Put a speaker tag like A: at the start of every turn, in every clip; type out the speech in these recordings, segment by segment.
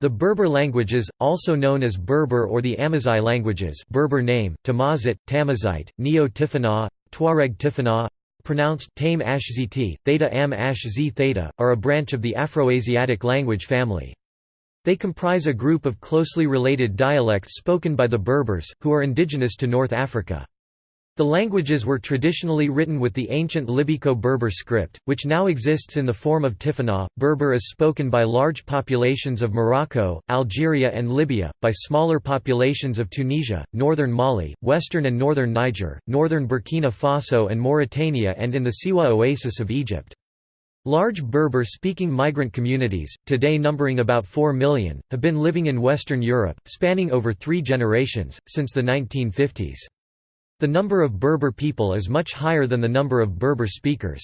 A: The Berber languages, also known as Berber or the Amazigh languages Berber name, Tamazit, Tamazite, Neo-Tifinagh, Tuareg Tifinagh, pronounced Tame Ashziti, Theta Am Ash Z Theta, are a branch of the Afroasiatic language family. They comprise a group of closely related dialects spoken by the Berbers, who are indigenous to North Africa. The languages were traditionally written with the ancient Libyco-Berber script, which now exists in the form of Tifinagh. Berber is spoken by large populations of Morocco, Algeria and Libya, by smaller populations of Tunisia, northern Mali, western and northern Niger, northern Burkina Faso and Mauritania and in the Siwa oasis of Egypt. Large Berber-speaking migrant communities, today numbering about 4 million, have been living in Western Europe, spanning over three generations, since the 1950s. The number of Berber people is much higher than the number of Berber speakers.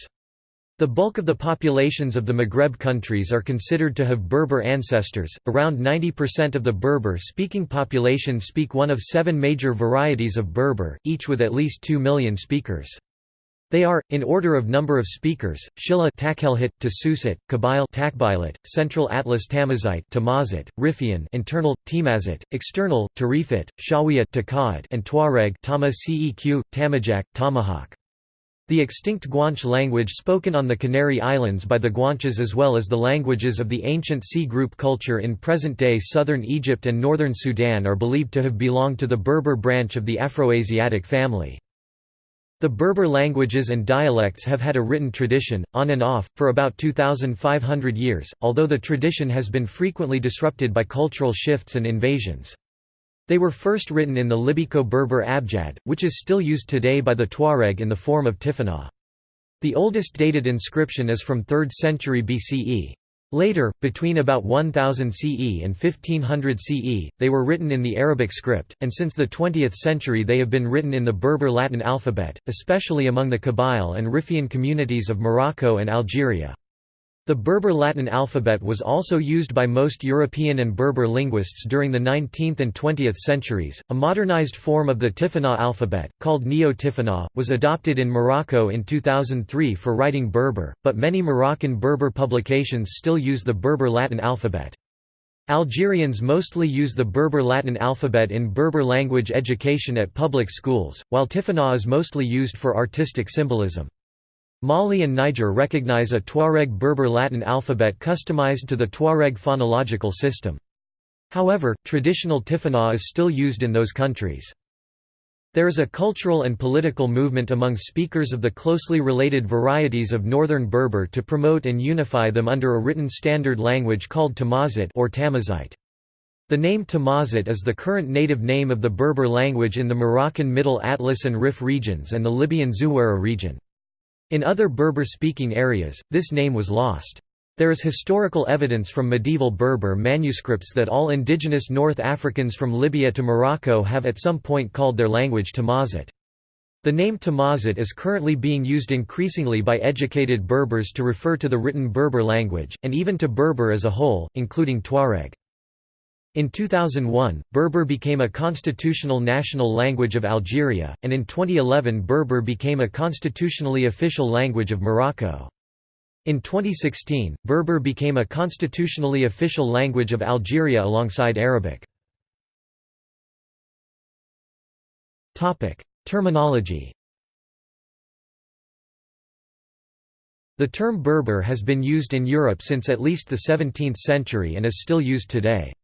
A: The bulk of the populations of the Maghreb countries are considered to have Berber ancestors. Around 90% of the Berber speaking population speak one of seven major varieties of Berber, each with at least 2 million speakers. They are, in order of number of speakers, Shilla Tashelhit, Tasusit, Kabyle Takbilit, Central Atlas Tamazite Tamazit, Rifian internal, Timazit, external, Tarifit, Shawiyat Takaat and Tuareg Tama Ceq, Tamajak, Tamahaq. The extinct Guanche language spoken on the Canary Islands by the Guanches as well as the languages of the ancient C group culture in present-day southern Egypt and northern Sudan are believed to have belonged to the Berber branch of the Afroasiatic family. The Berber languages and dialects have had a written tradition, on and off, for about 2,500 years, although the tradition has been frequently disrupted by cultural shifts and invasions. They were first written in the Libyco-Berber abjad, which is still used today by the Tuareg in the form of Tifinagh. The oldest dated inscription is from 3rd century BCE. Later, between about 1000 CE and 1500 CE, they were written in the Arabic script, and since the 20th century they have been written in the Berber Latin alphabet, especially among the Kabyle and Rifian communities of Morocco and Algeria. The Berber Latin alphabet was also used by most European and Berber linguists during the 19th and 20th centuries. A modernized form of the Tifinagh alphabet, called Neo-Tifinagh, was adopted in Morocco in 2003 for writing Berber, but many Moroccan Berber publications still use the Berber Latin alphabet. Algerians mostly use the Berber Latin alphabet in Berber language education at public schools, while Tifinagh is mostly used for artistic symbolism. Mali and Niger recognize a Tuareg Berber Latin alphabet customized to the Tuareg phonological system. However, traditional Tifinagh is still used in those countries. There is a cultural and political movement among speakers of the closely related varieties of Northern Berber to promote and unify them under a written standard language called Tamazit or Tamazite. The name Tamazit is the current native name of the Berber language in the Moroccan Middle Atlas and Rif regions and the Libyan Zuwara region. In other Berber-speaking areas, this name was lost. There is historical evidence from medieval Berber manuscripts that all indigenous North Africans from Libya to Morocco have at some point called their language Tamazit. The name Tamazit is currently being used increasingly by educated Berbers to refer to the written Berber language, and even to Berber as a whole, including Tuareg. In 2001, Berber became a constitutional national language of Algeria, and in 2011 Berber became a constitutionally official language of Morocco. In 2016, Berber became a constitutionally official language of Algeria alongside Arabic. Terminology The term Berber has been used in Europe since at least the 17th century and is still used today.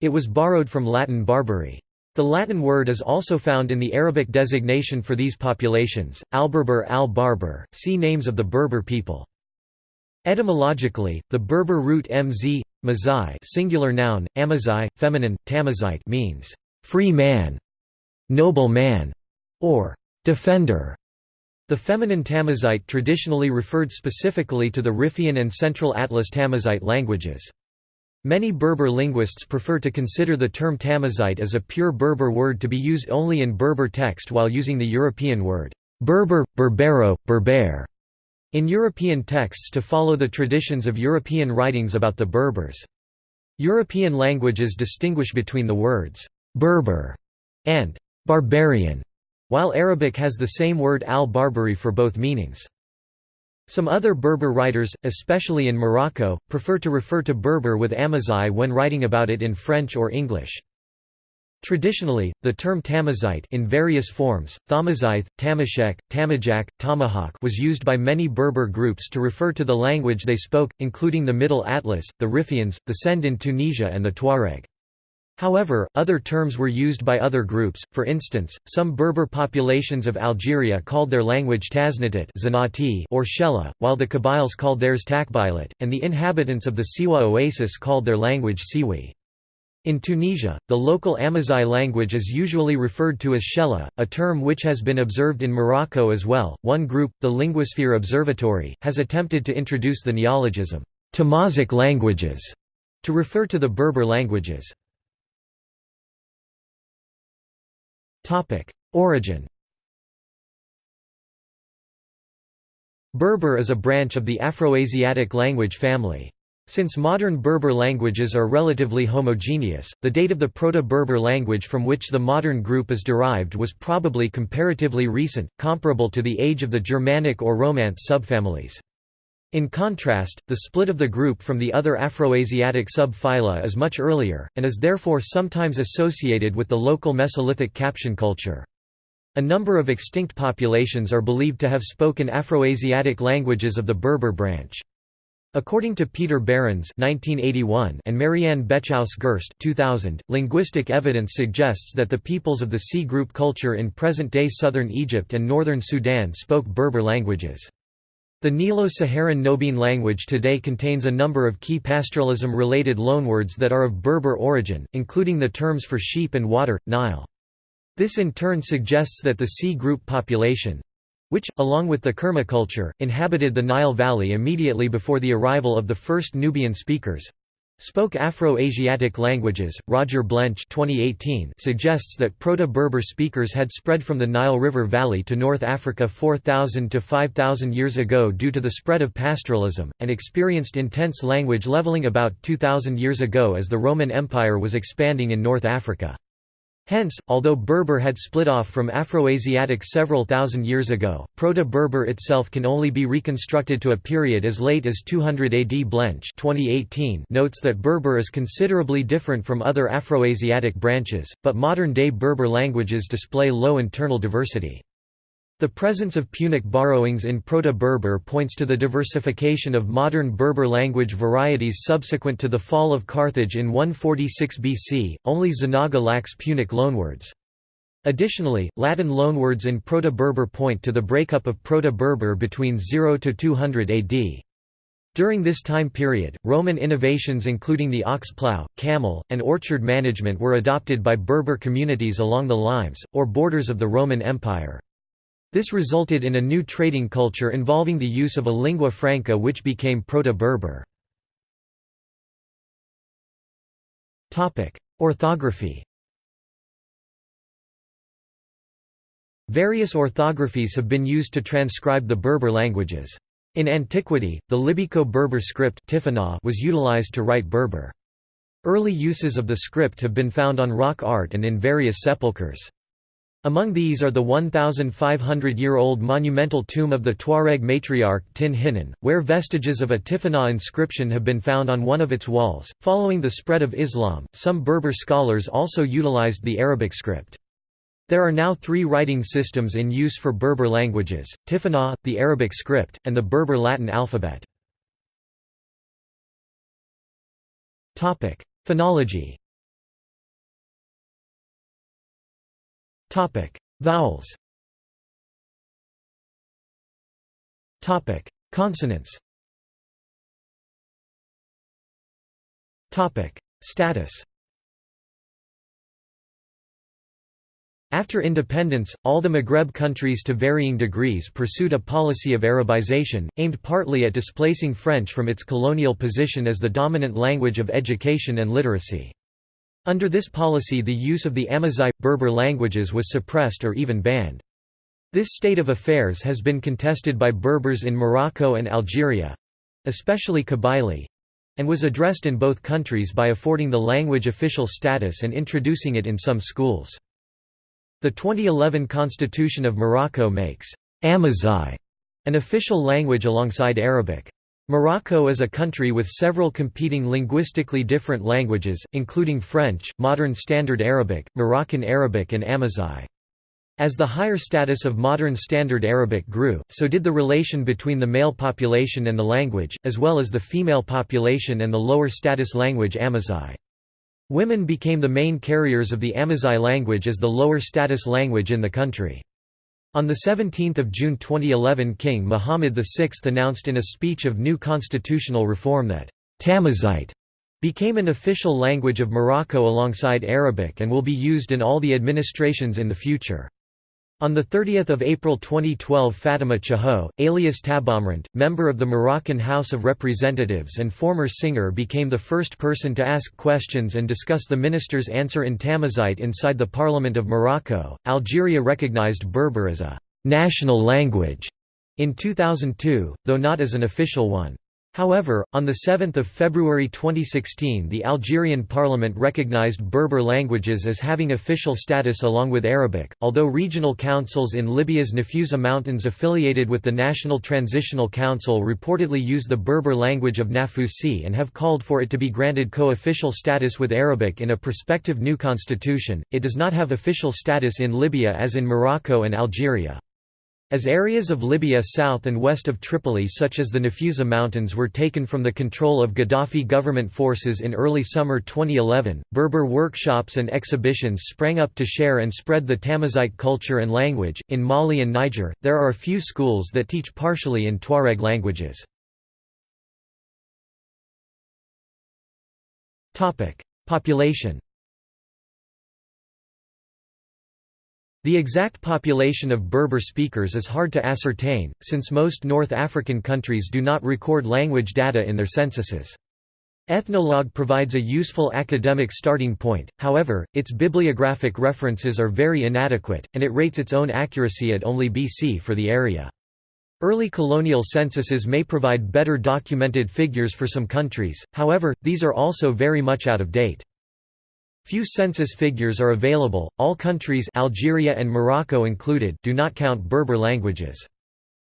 A: It was borrowed from Latin Barbary. The Latin word is also found in the Arabic designation for these populations, al-Berber al-Barbar, see names of the Berber people. Etymologically, the Berber root mz, mazai singular noun, amazai, feminine, tamazite means, free man, noble man, or defender. The feminine Tamazite traditionally referred specifically to the Rifian and Central Atlas Tamazite languages. Many Berber linguists prefer to consider the term Tamazite as a pure Berber word to be used only in Berber text while using the European word Berber, Berbero, Berber in European texts to follow the traditions of European writings about the Berbers. European languages distinguish between the words Berber and barbarian, while Arabic has the same word al-Barbari for both meanings. Some other Berber writers, especially in Morocco, prefer to refer to Berber with Amazigh when writing about it in French or English. Traditionally, the term Tamazight in various forms, Thamazight, Tamashek, Tamajak, Tamahaq was used by many Berber groups to refer to the language they spoke, including the Middle Atlas, the Riffians, the Sened in Tunisia and the Tuareg. However, other terms were used by other groups, for instance, some Berber populations of Algeria called their language Taznatit or Shella, while the Kabyles called theirs Takbilat, and the inhabitants of the Siwa oasis called their language Siwi. In Tunisia, the local Amazigh language is usually referred to as Shella, a term which has been observed in Morocco as well. One group, the Linguasphere Observatory, has attempted to introduce the neologism, Tamazic languages, to refer to the Berber languages. Origin Berber is a branch of the Afroasiatic language family. Since modern Berber languages are relatively homogeneous, the date of the Proto-Berber language from which the modern group is derived was probably comparatively recent, comparable to the age of the Germanic or Romance subfamilies. In contrast, the split of the group from the other Afroasiatic subphyla is much earlier, and is therefore sometimes associated with the local Mesolithic Capsian culture. A number of extinct populations are believed to have spoken Afroasiatic languages of the Berber branch. According to Peter Behrens (1981) and Marianne Bechaus-Gerst (2000), linguistic evidence suggests that the peoples of the C group culture in present-day southern Egypt and northern Sudan spoke Berber languages. The Nilo-Saharan Nobiin language today contains a number of key pastoralism-related loanwords that are of Berber origin, including the terms for sheep and water, Nile. This in turn suggests that the C group population—which, along with the Kerma culture, inhabited the Nile Valley immediately before the arrival of the first Nubian speakers, Spoke Afro-Asiatic languages. Roger Blench 2018 suggests that Proto-Berber speakers had spread from the Nile River Valley to North Africa 4000 to 5000 years ago due to the spread of pastoralism, and experienced intense language leveling about 2000 years ago as the Roman Empire was expanding in North Africa. Hence, although Berber had split off from Afroasiatic several thousand years ago, Proto-Berber itself can only be reconstructed to a period as late as 200 AD Blench 2018 notes that Berber is considerably different from other Afroasiatic branches, but modern-day Berber languages display low internal diversity. The presence of Punic borrowings in Proto-Berber points to the diversification of modern Berber language varieties subsequent to the fall of Carthage in 146 BC, only Zanaga lacks Punic loanwords. Additionally, Latin loanwords in Proto-Berber point to the breakup of Proto-Berber between 0 to 200 AD. During this time period, Roman innovations including the ox plough, camel, and orchard management were adopted by Berber communities along the limes, or borders of the Roman Empire. This resulted in a new trading culture involving the use of a lingua franca which became Proto-Berber. Orthography Various orthographies have been used to transcribe the Berber languages. In antiquity, the Libyco-Berber script was utilized to write Berber. Early uses of the script have been found on rock art and in various sepulchres. Among these are the 1,500-year-old monumental tomb of the Tuareg matriarch Tin Hinan, where vestiges of a Tifinagh inscription have been found on one of its walls. Following the spread of Islam, some Berber scholars also utilized the Arabic script. There are now three writing systems in use for Berber languages, Tifinagh, the Arabic script, and the Berber Latin alphabet. Phonology Vowels. Topic: Consonants. Topic: Status. After independence, all the Maghreb countries to varying degrees pursued a policy of Arabization, aimed partly at displacing French from its colonial position as the dominant language of education and literacy. Under this policy the use of the Amazigh, Berber languages was suppressed or even banned. This state of affairs has been contested by Berbers in Morocco and Algeria—especially Kabylie—and was addressed in both countries by affording the language official status and introducing it in some schools. The 2011 Constitution of Morocco makes Amazigh An official language alongside Arabic. Morocco is a country with several competing linguistically different languages, including French, Modern Standard Arabic, Moroccan Arabic and Amazigh. As the higher status of Modern Standard Arabic grew, so did the relation between the male population and the language, as well as the female population and the lower status language Amazigh. Women became the main carriers of the Amazigh language as the lower status language in the country. On 17 June 2011 King Muhammad VI announced in a speech of new constitutional reform that Tamazight became an official language of Morocco alongside Arabic and will be used in all the administrations in the future. On 30 April 2012 Fatima Chaho, alias Tabaamrant, member of the Moroccan House of Representatives and former singer became the first person to ask questions and discuss the minister's answer in Tamazight inside the Parliament of Morocco. Algeria recognized Berber as a «national language» in 2002, though not as an official one. However, on 7 February 2016 the Algerian parliament recognized Berber languages as having official status along with Arabic, although regional councils in Libya's Nafusa Mountains affiliated with the National Transitional Council reportedly use the Berber language of Nafusi and have called for it to be granted co-official status with Arabic in a prospective new constitution, it does not have official status in Libya as in Morocco and Algeria. As areas of Libya south and west of Tripoli such as the Nafusa Mountains were taken from the control of Gaddafi government forces in early summer 2011, Berber workshops and exhibitions sprang up to share and spread the Tamazight culture and language. In Mali and Niger, there are a few schools that teach partially in Tuareg languages. Population The exact population of Berber speakers is hard to ascertain, since most North African countries do not record language data in their censuses. Ethnologue provides a useful academic starting point, however, its bibliographic references are very inadequate, and it rates its own accuracy at only BC for the area. Early colonial censuses may provide better documented figures for some countries, however, these are also very much out of date. Few census figures are available, all countries Algeria and Morocco included do not count Berber languages.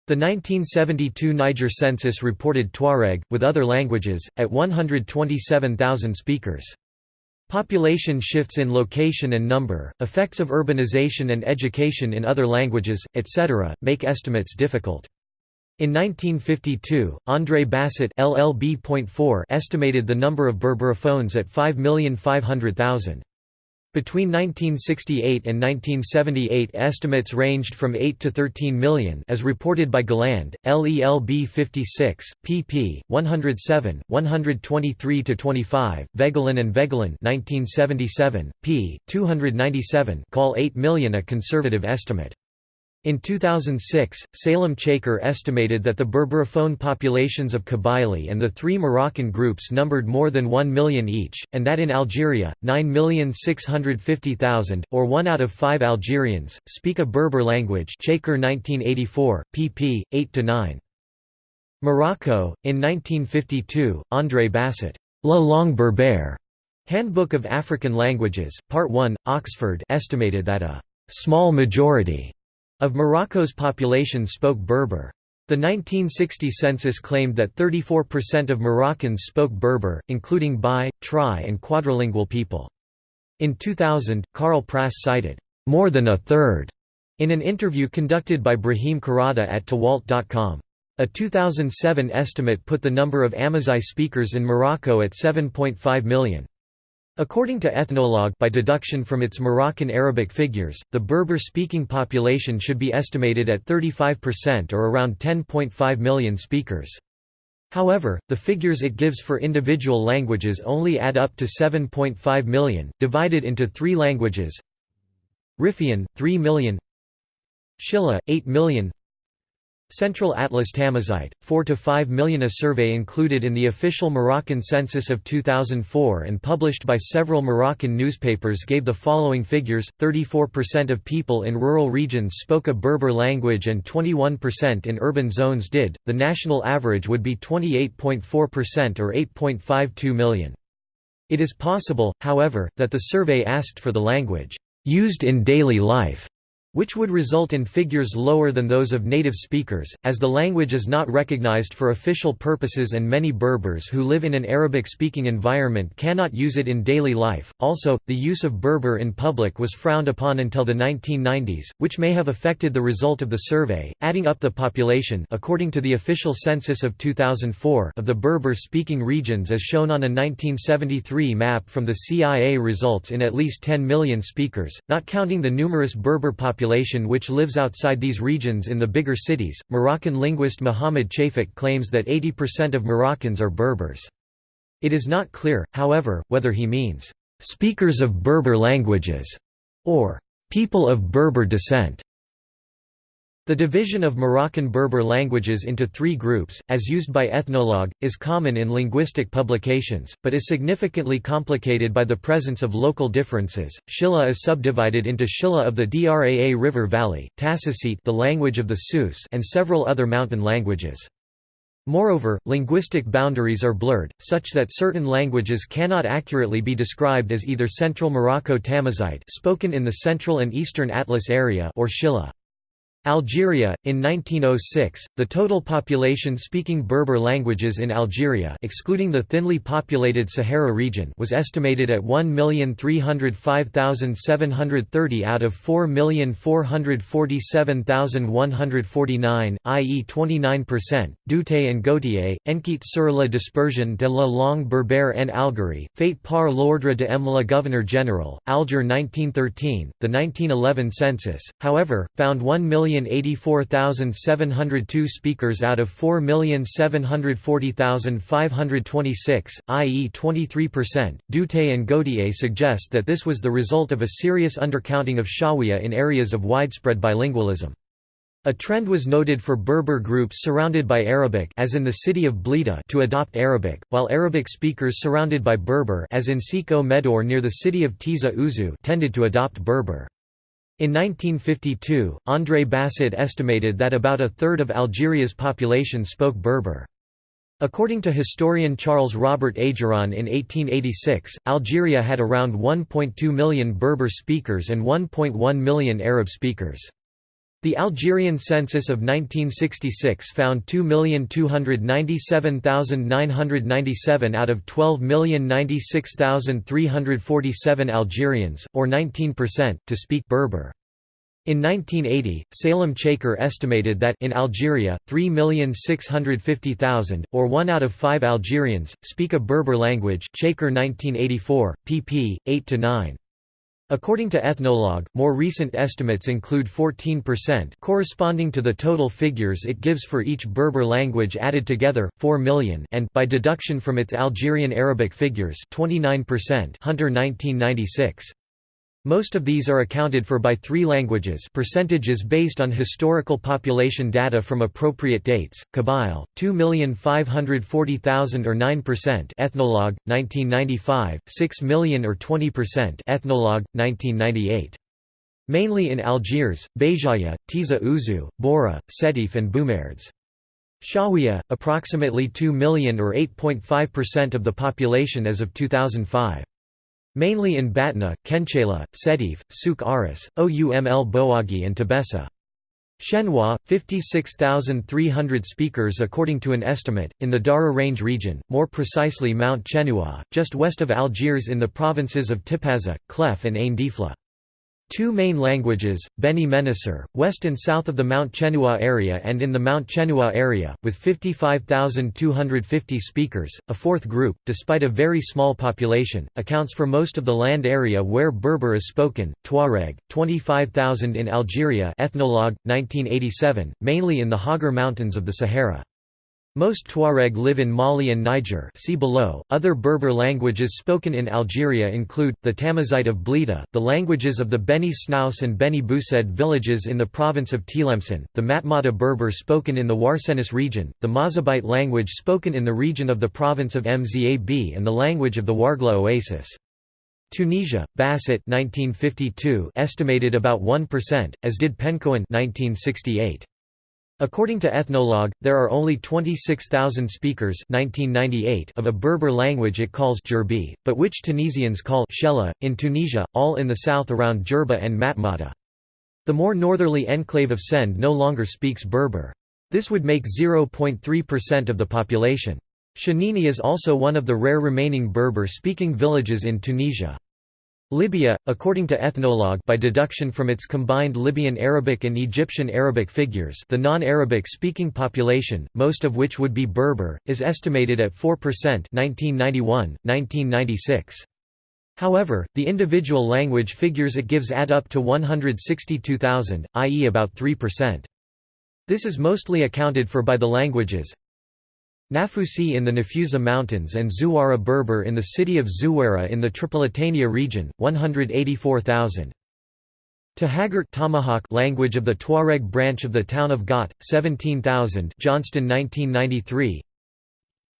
A: The 1972 Niger census reported Tuareg, with other languages, at 127,000 speakers. Population shifts in location and number, effects of urbanization and education in other languages, etc., make estimates difficult. In 1952, André Basset estimated the number of Berberophones at 5,500,000. Between 1968 and 1978 estimates ranged from 8 to 13 million as reported by Galland, LELB 56, pp. 107, 123–25, Voegelin and Voegelin 1977, p. 297 call 8 million a conservative estimate. In 2006, Salem Chaker estimated that the Berberophone populations of Kabylie and the three Moroccan groups numbered more than 1 million each, and that in Algeria, 9,650,000, or one out of five Algerians, speak a Berber language Chaker 1984, pp. 8–9. Morocco, in 1952, André Basset, La Langue Berbère, Handbook of African Languages, Part 1, Oxford estimated that a small majority of Morocco's population spoke Berber. The 1960 census claimed that 34% of Moroccans spoke Berber, including bi, tri and quadrilingual people. In 2000, Karl Prass cited, "...more than a third in an interview conducted by Brahim Karada at Tawalt.com. A 2007 estimate put the number of Amazigh speakers in Morocco at 7.5 million. According to Ethnologue by deduction from its Moroccan Arabic figures, the Berber-speaking population should be estimated at 35% or around 10.5 million speakers. However, the figures it gives for individual languages only add up to 7.5 million, divided into three languages Rifian, 3 million Shilla, 8 million Central Atlas Tamazight, 4 to 5 million. A survey included in the official Moroccan census of 2004 and published by several Moroccan newspapers gave the following figures 34% of people in rural regions spoke a Berber language and 21% in urban zones did. The national average would be 28.4% or 8.52 million. It is possible, however, that the survey asked for the language used in daily life which would result in figures lower than those of native speakers, as the language is not recognized for official purposes and many Berbers who live in an Arabic-speaking environment cannot use it in daily life. Also, the use of Berber in public was frowned upon until the 1990s, which may have affected the result of the survey. Adding up the population according to the official census of 2004 of the Berber-speaking regions as shown on a 1973 map from the CIA results in at least 10 million speakers, not counting the numerous Berber populations population which lives outside these regions in the bigger cities. Moroccan linguist Muhammad Chafik claims that 80% of Moroccans are Berbers. It is not clear, however, whether he means speakers of Berber languages or people of Berber descent. The division of Moroccan Berber languages into three groups, as used by Ethnologue, is common in linguistic publications, but is significantly complicated by the presence of local differences. Shilla is subdivided into Shilla of the Draa River Valley, Tasusit the language of the Sus and several other mountain languages. Moreover, linguistic boundaries are blurred, such that certain languages cannot accurately be described as either Central Morocco Tamazight spoken in the central and eastern Atlas area or Shilla. Algeria in 1906 the total population speaking Berber languages in Algeria excluding the thinly populated Sahara region was estimated at 1,305,730 out of 4,447,149 i.e. 29% Doutté and Gautier Enquête sur la dispersion de la langue berbère en Algérie fait par l'ordre de M. le Gouverneur General Alger 1913 the 1911 census however found 1 million 1,084,702 speakers out of 4,740,526, i.e. 23%. Doutté and Gautier suggest that this was the result of a serious undercounting of Shawiya in areas of widespread bilingualism. A trend was noted for Berber groups surrounded by Arabic as in the city of Blida to adopt Arabic, while Arabic speakers surrounded by Berber as in Siko Medor near the city of Tizi Ouzou tended to adopt Berber. In 1952, André Basset estimated that about a third of Algeria's population spoke Berber. According to historian Charles Robert Ageron in 1886, Algeria had around 1.2 million Berber speakers and 1.1 million Arab speakers. The Algerian census of 1966 found 2,297,997 out of 12,096,347 Algerians, or 19%, to speak Berber. In 1980, Salem Chaker estimated that in Algeria, 3,650,000, or 1 out of 5 Algerians, speak a Berber language Chaker 1984, pp. 8–9. According to Ethnologue, more recent estimates include 14% corresponding to the total figures it gives for each Berber language added together, 4 million and by deduction from its Algerian Arabic figures 29% Hunter 1996. Most of these are accounted for by three languages percentages based on historical population data from appropriate dates, Kabyle, 2,540,000 or 9% Ethnologue, 1995, 6 million or 20% Ethnologue, 1998. Mainly in Algiers, Béjaïa, Tizi Ouzou, Bouira, Sétif and Boumerdes. Shawiya, approximately 2 million or 8.5% of the population as of 2005. Mainly in Batna, Khenchela, Sétif, Souk Ahras, Ouml Boagi and Tébessa. Chenoua, 56,300 speakers according to an estimate, in the Dahra Range region, more precisely Mount Chenoua, just west of Algiers in the provinces of Tipaza, Chlef and Ain Defla. Two main languages, Beni Menasser, west and south of the Mount Chenoua area and in the Mount Chenoua area, with 55,250 speakers. A fourth group, despite a very small population, accounts for most of the land area where Berber is spoken, Tuareg, 25,000 in Algeria Ethnologue, 1987, mainly in the Hoggar Mountains of the Sahara. Most Tuareg live in Mali and Niger see below. Other Berber languages spoken in Algeria include, the Tamazight of Blida, the languages of the Beni Snaous and Beni Boussaid villages in the province of Tlemcen, the Matmata Berber spoken in the Ouarsenis region, the Mozabite language spoken in the region of the province of Mzab and the language of the Wargla Oasis. Tunisia, Basset 1952 estimated about 1%, as did Penchoen 1968. According to Ethnologue, there are only 26,000 speakers 1998 of a Berber language it calls Djerbi, but which Tunisians call Shella, in Tunisia, all in the south around Djerba and Matmata. The more northerly enclave of Sened no longer speaks Berber. This would make 0.3% of the population. Chenini is also one of the rare remaining Berber-speaking villages in Tunisia. Libya, according to Ethnologue by deduction from its combined Libyan Arabic and Egyptian Arabic figures the non-Arabic speaking population, most of which would be Berber, is estimated at 4% 1991, 1996. However, the individual language figures it gives add up to 162,000, i.e. about 3%. This is mostly accounted for by the languages Nafusi in the Nafusa Mountains and Zuwara Berber in the city of Zuwara in the Tripolitania region, 184,000. Tahagart Tamahaq language of the Tuareg branch of the town of Ghat, 17,000 Johnstone 1993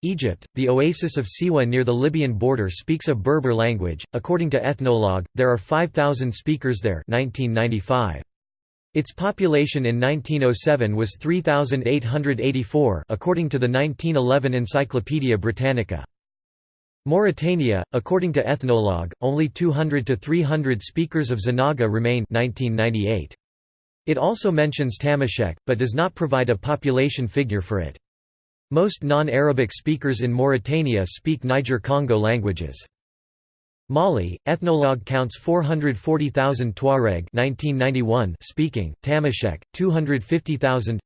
A: Egypt, the oasis of Siwa near the Libyan border speaks a Berber language. According to Ethnologue, there are 5,000 speakers there 1995. Its population in 1907 was 3,884 according to the 1911 Encyclopaedia Britannica. Mauritania, according to Ethnologue, only 200 to 300 speakers of Zanaga remain 1998. It also mentions Tamashek, but does not provide a population figure for it. Most non-Arabic speakers in Mauritania speak Niger-Congo languages. Mali, Ethnologue counts 440,000 Tuareg 1991 speaking, Tamashek, 250,000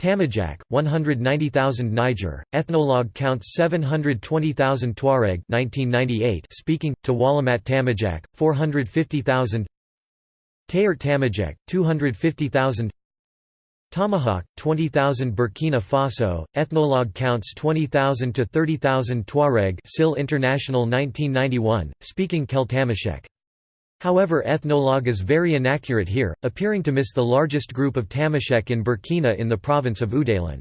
A: Tamajak, 190,000 Niger, Ethnologue counts 720,000 Tuareg 1998 speaking, Tawalamat Tamajak, 450,000 Tayert Tamajek, 250,000 Tamahaq, 20,000 Burkina Faso, Ethnologue counts 20,000 to 30,000 Tuareg SIL International 1991, speaking Kel-Tamashek. However Ethnologue is very inaccurate here, appearing to miss the largest group of Tamashek in Burkina in the province of Oudalan.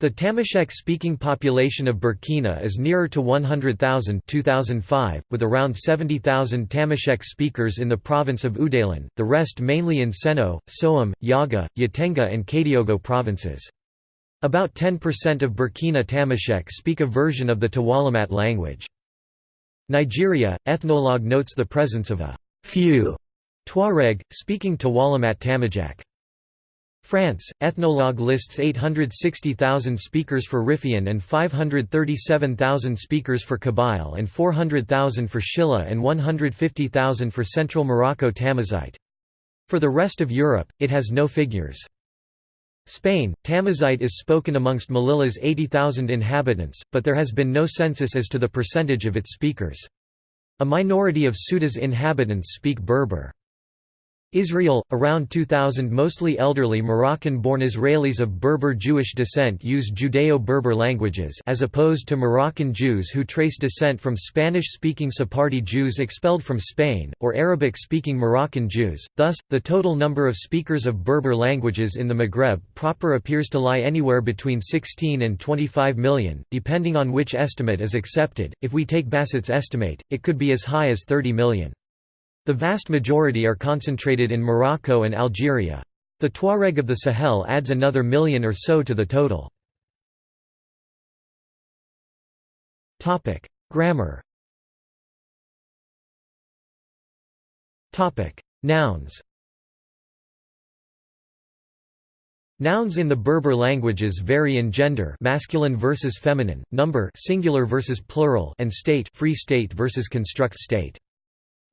A: The Tamashek-speaking population of Burkina is nearer to 100,000 2005, with around 70,000 Tamashek speakers in the province of Oudalan, the rest mainly in Seno, Soum, Yagha, Yatenga and Kadiogo provinces. About 10% of Burkina Tamashek speak a version of the Tawalamat language. Nigeria, Ethnologue notes the presence of a few Tuareg, speaking Tawalamat Tamajak. France, Ethnologue lists 860,000 speakers for Riffian and 537,000 speakers for Kabyle and 400,000 for Shilla and 150,000 for Central Morocco Tamazight. For the rest of Europe, it has no figures. Spain, Tamazight is spoken amongst Melillas 80,000 inhabitants, but there has been no census as to the percentage of its speakers. A minority of Ceuta's inhabitants speak Berber. Israel, around 2000 mostly elderly Moroccan-born Israelis of Berber Jewish descent use Judeo-Berber languages as opposed to Moroccan Jews who trace descent from Spanish-speaking Sephardi Jews expelled from Spain, or Arabic-speaking Moroccan Jews, thus, the total number of speakers of Berber languages in the Maghreb proper appears to lie anywhere between 16 and 25 million, depending on which estimate is accepted, if we take Basset's estimate, it could be as high as 30 million. The vast majority are concentrated in Morocco and Algeria. The Tuareg of the Sahel adds another million or so to the total. Grammar Nouns Nouns in the Berber languages vary in gender masculine versus feminine, number singular versus plural and state free state versus construct state.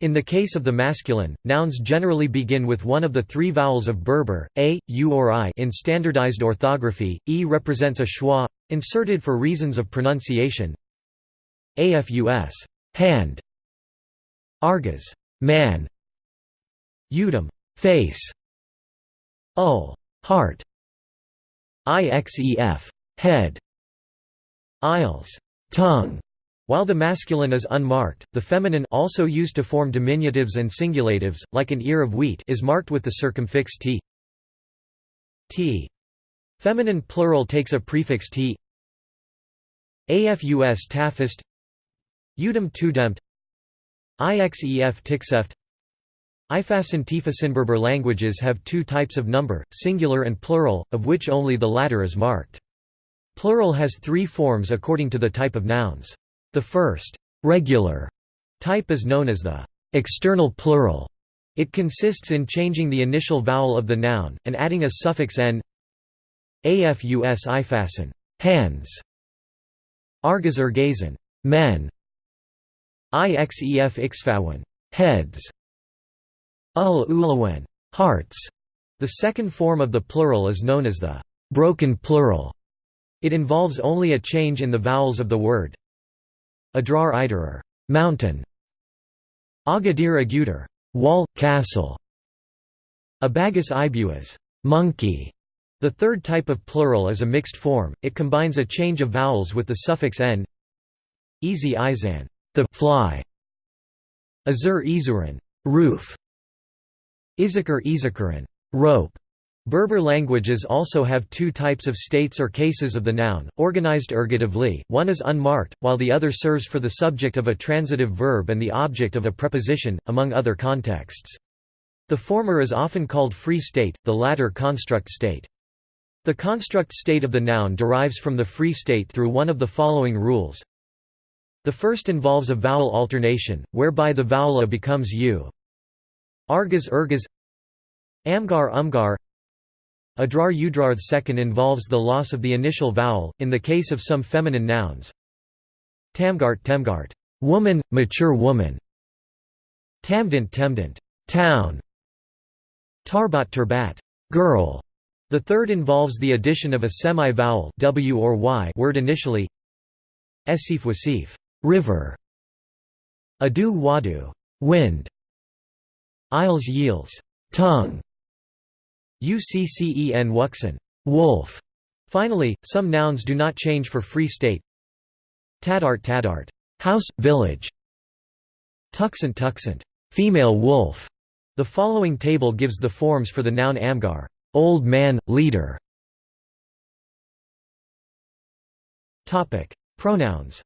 A: In the case of the masculine, nouns generally begin with one of the three vowels of Berber, a, u or i. In standardized orthography, e represents a schwa, inserted for reasons of pronunciation. Afus hand, argas man, udum face, ul heart, ixef head, isles tongue, while the masculine is unmarked, the feminine also used to form diminutives and singulatives, like an ear of wheat is marked with the circumfix t. t. Feminine plural takes a prefix t. Afus tafist Udum tudemt Ixef tixeft Ifasan Tifasinberber languages have two types of number, singular and plural, of which only the latter is marked. Plural has three forms according to the type of nouns. The first regular type is known as the external plural, It consists in changing the initial vowel of the noun, and adding a suffix n afus ifasen hands, argas ergazen men, ixef ixfawen heads, ul ulawen hearts. The second form of the plural is known as the broken plural. It involves only a change in the vowels of the word. Adrar iderer mountain, Agadir aguder wall, castle, Abagus ibuas monkey. The third type of plural is a mixed form, it combines a change of vowels with the suffix n Easy izan the fly, Azur izuran roof, Izakar izakaran rope. Berber languages also have two types of states or cases of the noun, organized ergatively, one is unmarked, while the other serves for the subject of a transitive verb and the object of a preposition, among other contexts. The former is often called free state, the latter construct state. The construct state of the noun derives from the free state through one of the following rules. The first involves a vowel alternation, whereby the vowel a becomes u. Argas ergas Amgar umgar Adrar udrar the second involves the loss of the initial vowel, in the case of some feminine nouns. Tamgart temgart woman, mature woman. Tamdant temdant town. Tarbat turbat girl. The third involves the addition of a semi-vowel w or y word initially. Esif wasif river. Adu wadu wind. Isles yields tongue. Uccen wuxen wolf. Finally, some nouns do not change for free state. Tadart tadart house, village. Tuxant tuxant female wolf. The following table gives the forms for the noun amgar old man, leader. Topic: Pronouns.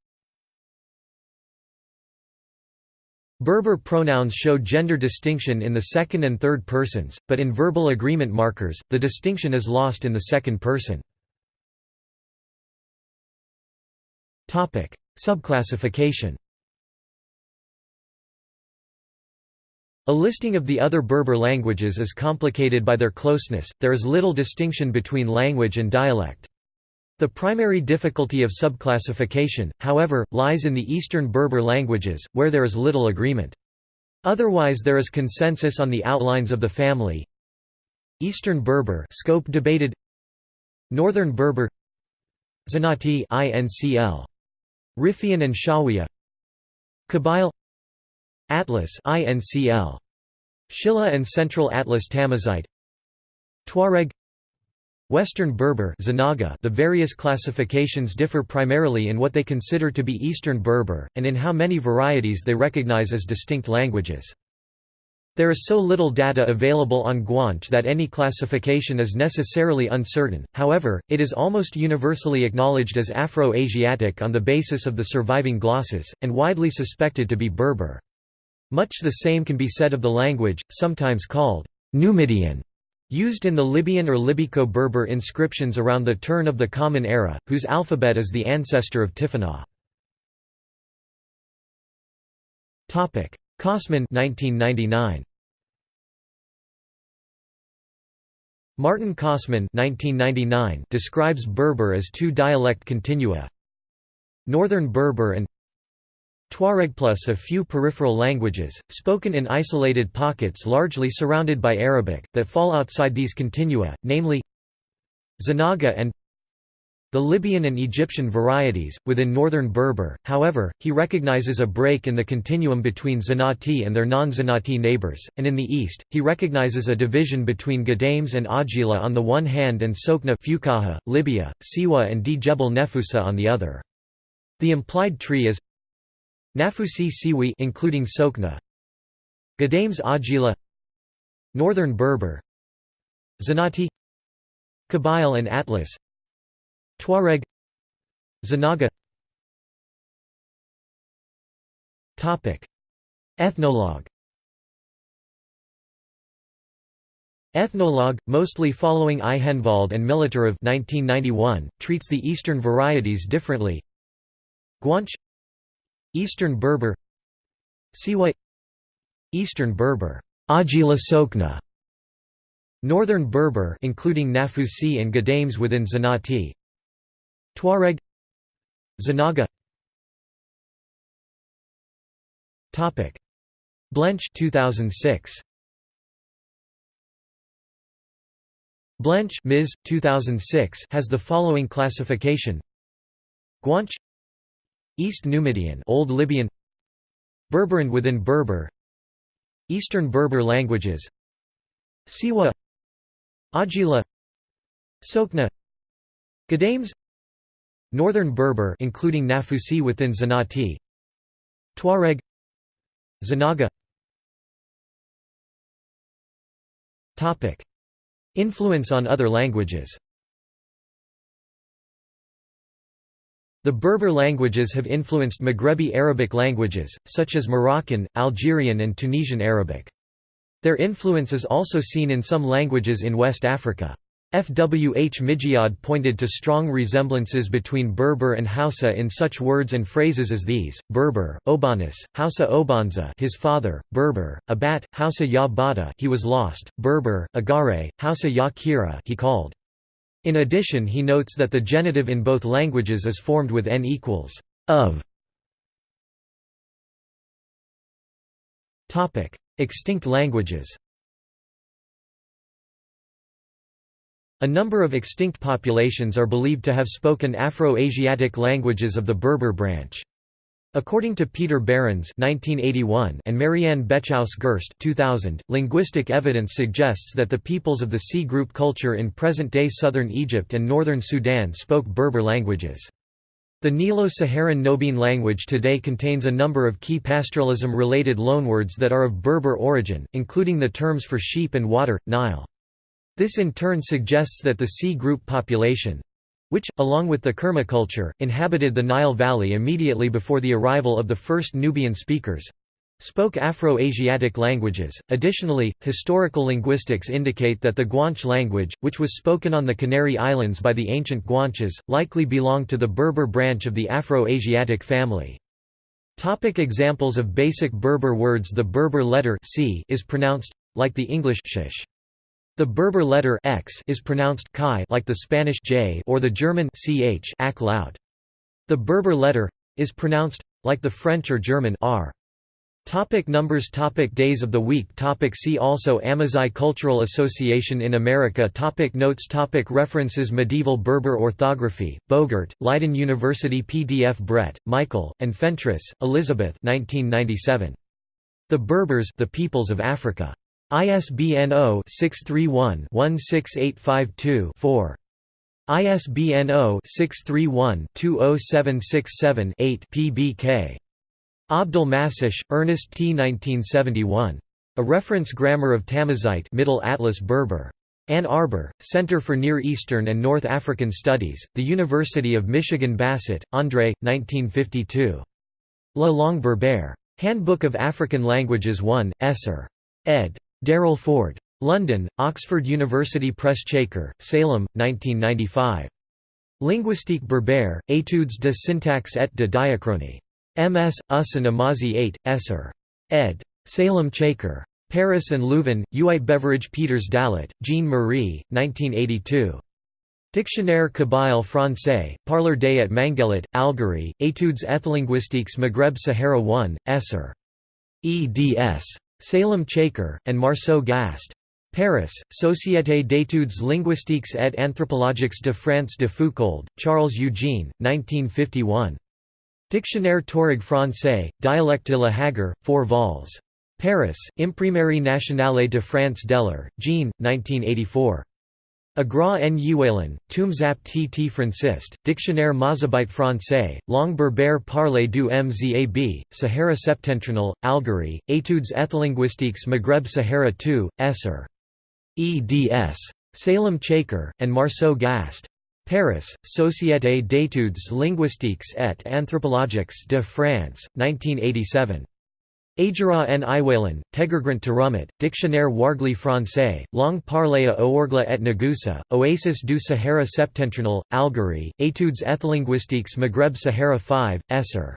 A: Berber pronouns show gender distinction in the second and third persons, but in verbal agreement markers, the distinction is lost in the second person. Subclassification A listing of the other Berber languages is complicated by their closeness, there is little distinction between language and dialect. The primary difficulty of subclassification, however, lies in the Eastern Berber languages, where there is little agreement. Otherwise there is consensus on the outlines of the family. Eastern Berber scope debated. Northern Berber Zenati INCL Riffian and Shawiya Kabyle Atlas INCL Shilla and Central Atlas Tamazight Tuareg Western Berber Zanaga The various classifications differ primarily in what they consider to be Eastern Berber, and in how many varieties they recognize as distinct languages. There is so little data available on Guanche that any classification is necessarily uncertain, however, it is almost universally acknowledged as Afro-Asiatic on the basis of the surviving glosses, and widely suspected to be Berber. Much the same can be said of the language, sometimes called Numidian. Used in the Libyan or Libyco-Berber inscriptions around the turn of the Common Era, whose alphabet is the ancestor of Tifinagh. Kossmann 1999. Maarten Kossmann 1999 describes Berber as two dialect continua Northern Berber and Tuareg plus a few peripheral languages, spoken in isolated pockets largely surrounded by Arabic, that fall outside these continua, namely Zanaga and the Libyan and Egyptian varieties, within northern Berber, however, he recognizes a break in the continuum between Zenati and their non-Zenati neighbors, and in the east, he recognizes a division between Ghadames and Ajila on the one hand and Sokna Fukaha, Libya, Siwa and D. Jebel Nefusa on the other. The implied tree is Nafusi Siwi including Sokna. Ghadames Ajila. Northern Berber. Zenati Kabyle and Atlas. Tuareg. Zanaga. Topic. Ethnologue. Ethnologue, mostly following Aikhenvald and Militarev 1991, treats the eastern varieties differently. Guanche Eastern Berber Siwa Eastern Berber Ajila Sokna. Northern Berber including Nafusi and Ghadames within Zenati. Tuareg Zanaga Topic Blench 2006 Blench Ms. 2006 has the following classification Guanche East Numidian Old Libyan Berberan within Berber Eastern Berber languages Siwa Ajila Sokna Ghadames Northern Berber including Nafusi within Zenati Tuareg Zanaga. Topic. Influence on other languages The Berber languages have influenced Maghrebi Arabic languages, such as Moroccan, Algerian and Tunisian Arabic. Their influence is also seen in some languages in West Africa. F. W. H. Migeod pointed to strong resemblances between Berber and Hausa in such words and phrases as these: Berber, Obanis, Hausa Obanza, his father; Berber, Abat, Hausa Ya Bada, he was lost; Berber, Agare, Hausa Ya Kira, he called. In addition he notes that the genitive in both languages is formed with n equals of. Extinct languages A number of extinct populations are believed to have spoken Afro-Asiatic languages of the Berber branch. According to Peter Behrens (1981) and Marianne Bechaus-Gerst (2000), linguistic evidence suggests that the peoples of the C group culture in present-day southern Egypt and northern Sudan spoke Berber languages. The Nilo-Saharan Nobiin language today contains a number of key pastoralism-related loanwords that are of Berber origin, including the terms for sheep and water, Nile. This in turn suggests that the C group population, which, along with the Kerma culture, inhabited the Nile Valley immediately before the arrival of the first Nubian speakers spoke Afro-Asiatic languages. Additionally, historical linguistics indicate that the Guanche language, which was spoken on the Canary Islands by the ancient Guanches, likely belonged to the Berber branch of the Afro-Asiatic family. Topic examples of basic Berber words The Berber letter c is pronounced like the English sh. The Berber letter x is pronounced chi like the Spanish j or the German ch ak loud. The Berber letter is pronounced like the French or German r. Topic numbers Topic Days of the week Topic See also Amazigh Cultural Association in America Topic Notes Topic References Medieval Berber Orthography, Boogert, Leiden University PDF Brett, Michael, and Fentress, Elizabeth 1997. The Berbers the Peoples of Africa. ISBN 0-631-16852-4. ISBN 0-631-20767-8 PBK. Abdel-Massih, Ernest T. 1971. A Reference Grammar of Tamazight Middle Atlas Berber. Ann Arbor, Center for Near Eastern and North African Studies, The University of Michigan Basset, André, 1952. La Langue Berbère. Handbook of African Languages 1, Esser. ed. Daryll Forde. London, Oxford University Press Chaker, Salem, 1995. Linguistique berbère, études de syntaxe et de diachronie. MS, US and Amazi 8, Esser. ed. Salem Chaker. Paris and Leuven, Uit Beveridge Peters Dallet, Jean Marie, 1982. Dictionnaire Kabyle français, Parler des et Mangelet, Algérie, Études ethlinguistiques Maghreb Sahara 1, Esser. eds. Salem Chaker, and Marceau Gast. Paris, Société d'études linguistiques et anthropologiques de France de Foucauld, Charles Eugene, 1951. Dictionnaire Touareg français, Dialecte de la Hagar, 4 vols. Paris, Imprimerie nationale de France Delheure, Jean, 1984. Agra en Uwalen, Tumzap T. T. Franciste, Dictionnaire Mozabite français, Langue berbère parlée du Mzab, Sahara septentrional, Algérie, Études ethlinguistiques Maghreb Sahara 2, Esser. eds. Salem Chaker, and Marceau Gast. Paris, Société d'études linguistiques et anthropologiques de France, 1987. Ajara en Iwalen, Tegergrant Terumit, Dictionnaire Wargli français, Long parlée à Ouargla et Ngoussa, Oasis du Sahara septentrional, Algérie, Études ethlinguistiques Maghreb Sahara 5, Esser.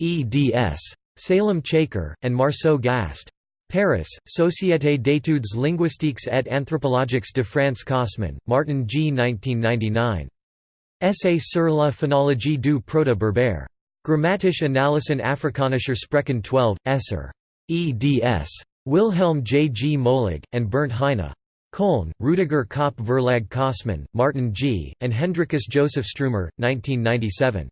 A: eds. Salem Chaker, and Marceau Gast. Paris, Société d'études linguistiques et anthropologiques de France Kossmann, Maarten G. 1999. Essay sur la phonologie du proto-berbère. Grammatische Analysen afrikanischer Sprechen 12, Esser. eds. Wilhelm J. G. Möhlig, and Bernd Heine. Köln, Rüdiger Köppe Verlag Kossmann, Maarten G., and Hendrikus Joseph Stroomer, 1997.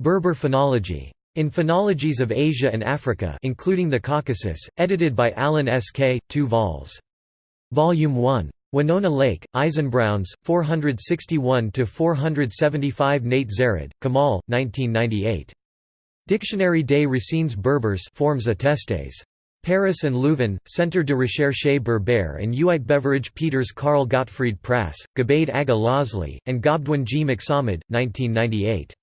A: Berber Phonology. In Phonologies of Asia and Africa including the Caucasus, edited by Alan S. K., 2 vols. Volume 1. Winona Lake, Eisenbrauns, 461–475 Naït-Zerrad, Kamal, 1998. Dictionnaire des racines berbères forms attestés. Paris and Leuven, Centre de recherche berbère and Uitgeverij Peeters Karl Gottfried Prasse, Gabaid Aga Losli, and Gobdwin G. McSamid, 1998.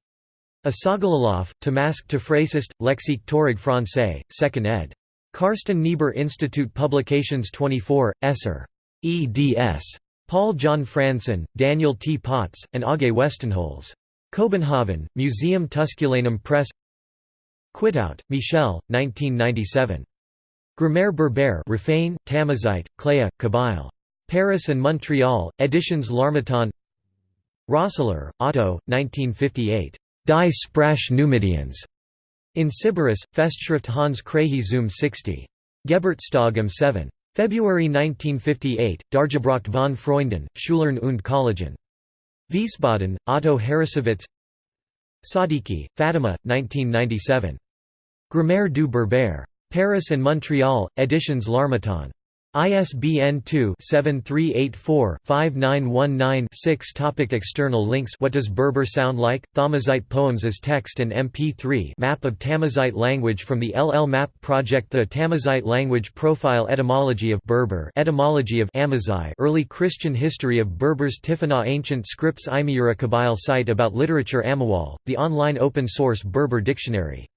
A: Asagalalov, Tamask to Frasist, Lexique Torig Francais, 2nd ed. Carsten Niebuhr Institute Publications 24, Esser. Eds. Paul John Frandsen, Daniel T. Potts, and Aage Westenholz. Kopenhagen, Museum Tusculanum Press Quitout, Michel, 1997. Grammaire berbère Raffain, Tamazight, Cléa, Kabyle. Paris and Montreal, Editions L'Harmattan Rössler, Otto, 1958. Die Sprache Numidians. In Sybaris, Festschrift Hans Krahe Zoom 60. Geburtstag am 7. February 1958, Dargebracht von Freunden, Schulern und Kollegen. Wiesbaden, Otto Harrassowitz Sadiqi, Fatima, 1997. Grammaire du Berbère. Paris and Montreal, Editions L'Harmattan. ISBN 2-7384-5919-6 Topic External links What does Berber sound like? Thamazite poems as text and MP3 Map of Tamazight language from the LL Map project The Tamazight language profile Etymology of Berber Etymology of Amazigh Early Christian history of Berbers Tifinagh Ancient scripts Imiyura Kabyle site about literature Amawal, the online open-source Berber dictionary